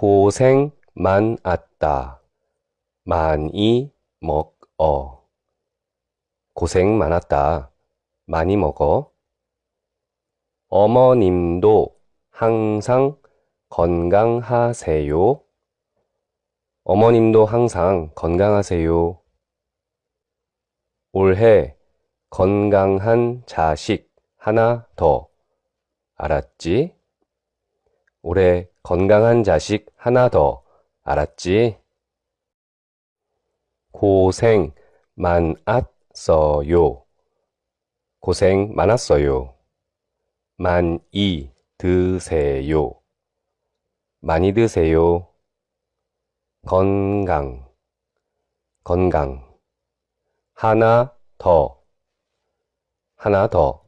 고생 많았다. 많이 먹어. 고생 많았다. 많이 먹어. 어머님도 항상 건강하세요. 어머님도 항상 건강하세요. 올해 건강한 자식 하나 더. 알았지? 올해 건강한 자식 하나 더. 알았지? 고생 많았어요. 고생 많았어요. 많이 드세요. 많이 드세요. 건강, 건강. 하나 더, 하나 더.